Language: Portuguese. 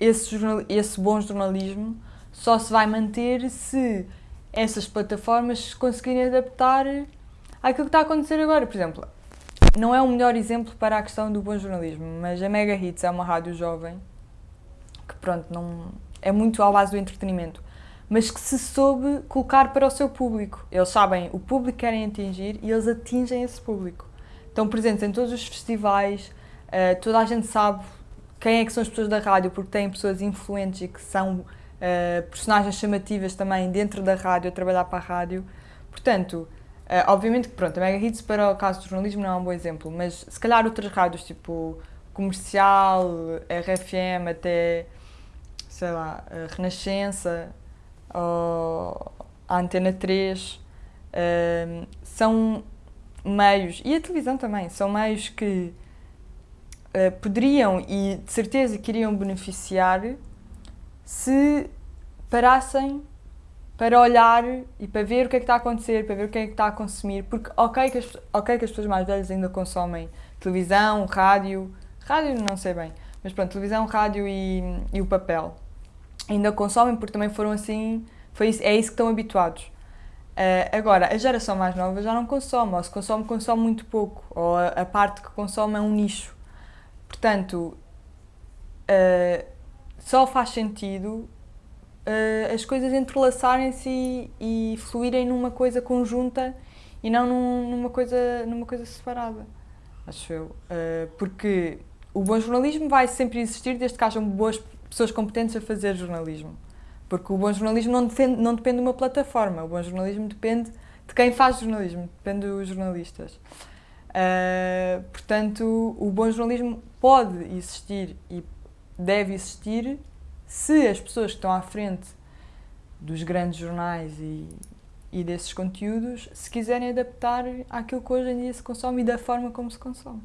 esse, esse bom jornalismo só se vai manter se essas plataformas conseguirem adaptar àquilo que está a acontecer agora. Por exemplo, não é o melhor exemplo para a questão do bom jornalismo, mas a Mega Hits é uma rádio jovem que, pronto, não é muito à base do entretenimento, mas que se soube colocar para o seu público. Eles sabem o público que querem atingir e eles atingem esse público. Estão presentes em todos os festivais, uh, toda a gente sabe quem é que são as pessoas da rádio, porque têm pessoas influentes e que são uh, personagens chamativas também dentro da rádio, a trabalhar para a rádio. Portanto, Uh, obviamente que pronto, a Mega Hits para o caso do jornalismo não é um bom exemplo, mas se calhar outras rádios tipo Comercial, RFM, até sei lá, Renascença ou a Antena 3 uh, eh, são meios, e a televisão também, são meios que uh, poderiam e de certeza que iriam beneficiar se parassem para olhar e para ver o que é que está a acontecer, para ver o que é que está a consumir, porque ok que as, okay que as pessoas mais velhas ainda consomem televisão, rádio, rádio não sei bem, mas pronto, televisão, rádio e, e o papel. Ainda consomem porque também foram assim, foi isso, é isso que estão habituados. Uh, agora, a geração mais nova já não consome, ou se consome, consome muito pouco, ou a, a parte que consome é um nicho. Portanto, uh, só faz sentido uh, as coisas entrelaçarem-se e, e, fluírem numa coisa conjunta e não num, numa, coisa, numa coisa separada, acho eu. Uh, porque o bom jornalismo vai sempre existir desde que hajam boas pessoas competentes a fazer jornalismo. Porque o bom jornalismo não depende, não depende de uma plataforma, o bom jornalismo depende de quem faz jornalismo, depende dos jornalistas. Uh, portanto, o bom jornalismo pode existir e deve existir se as pessoas que estão à frente dos grandes jornais e, e desses conteúdos se quiserem adaptar àquilo que hoje em dia se consome e da forma como se consome.